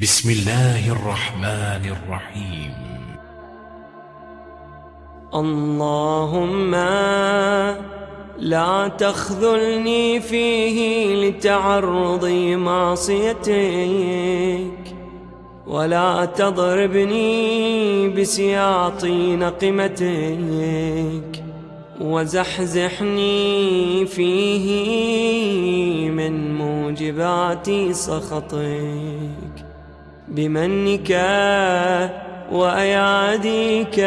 بسم الله الرحمن الرحيم. اللهم لا تخذلني فيه لتعرض معصيتك ولا تضربني بسياط نقمتك وزحزحني فيه من موجبات سخطك. بمنك وأياديك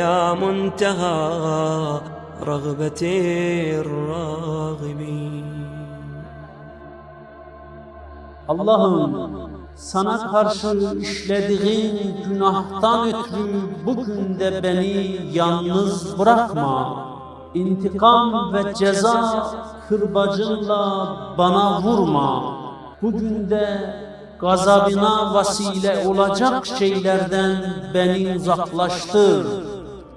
يا منتهى رغبة الراغبين Allah'ım sana karşı işlediğim günahtan ötürü bugün de beni yalnız bırakma. İntikam ve ceza kırbacınla bana vurma. Bugün de gazabına vasile olacak şeylerden beni uzaklaştır.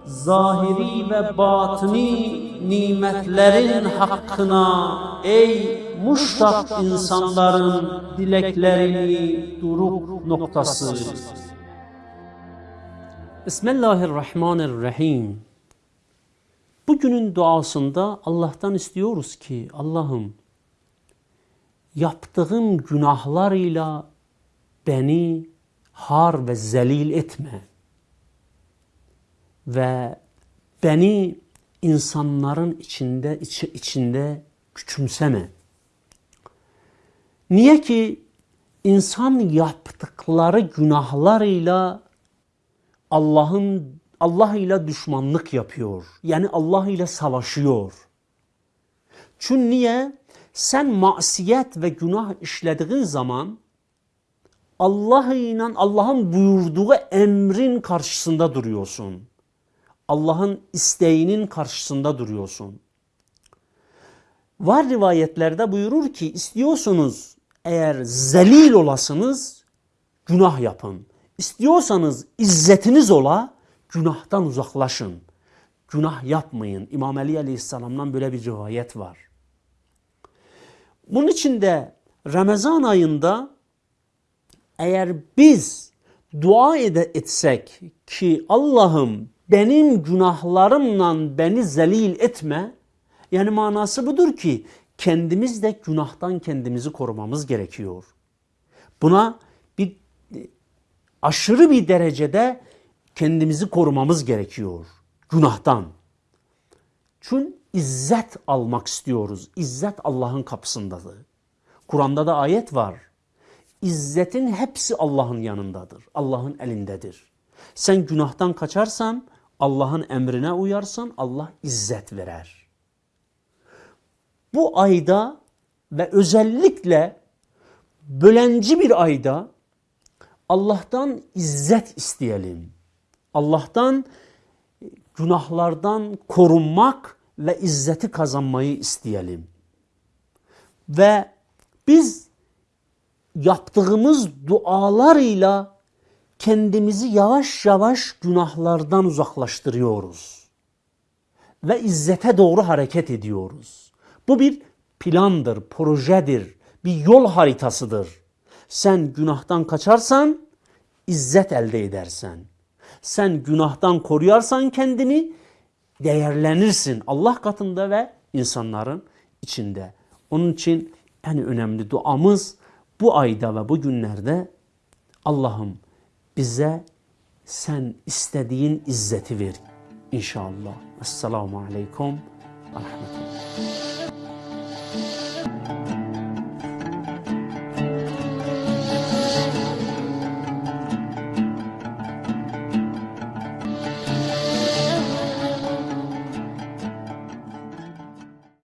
Zahiri ve batini nimetlerin hakkına ey muştak insanların dileklerini duruk noktası. Bismillahirrahmanirrahim. Bugünün duasında Allah'tan istiyoruz ki Allah'ım yaptığım günahlarıyla beni har ve zelil etme ve beni insanların içinde içi, içinde küçümseme. Niye ki insan yaptıkları günahlarıyla Allah'ın Allah ile düşmanlık yapıyor. Yani Allah ile savaşıyor. Çünkü niye? Sen masiyet ve günah işlediğin zaman Allah ile Allah'ın buyurduğu emrin karşısında duruyorsun. Allah'ın isteğinin karşısında duruyorsun. Var rivayetlerde buyurur ki istiyorsunuz eğer zelil olasınız günah yapın. İstiyorsanız izzetiniz ola günahtan uzaklaşın. Günah yapmayın. İmam Ali Aleyhisselam'dan böyle bir rivayet var. Bunun için de Ramazan ayında eğer biz dua etsek ki Allah'ım benim günahlarımla beni zelil etme. Yani manası budur ki kendimiz de günahtan kendimizi korumamız gerekiyor. Buna bir aşırı bir derecede kendimizi korumamız gerekiyor günahtan. Çünkü izzet almak istiyoruz. İzzet Allah'ın kapısındadır. Kur'an'da da ayet var. İzzetin hepsi Allah'ın yanındadır. Allah'ın elindedir. Sen günahtan kaçarsan Allah'ın emrine uyarsan Allah izzet verer. Bu ayda ve özellikle bölenci bir ayda Allah'tan izzet isteyelim. Allah'tan günahlardan korunmak ve izzeti kazanmayı isteyelim. Ve biz yaptığımız dualarıyla kendimizi yavaş yavaş günahlardan uzaklaştırıyoruz. Ve izzete doğru hareket ediyoruz. Bu bir plandır, projedir, bir yol haritasıdır. Sen günahtan kaçarsan izzet elde edersen. Sen günahtan koruyarsan kendini değerlenirsin Allah katında ve insanların içinde. Onun için en önemli duamız bu ayda ve bu günlerde Allah'ım bize sen istediğin izzeti ver inşallah. Esselamu Aleyküm ve Rahmetullah.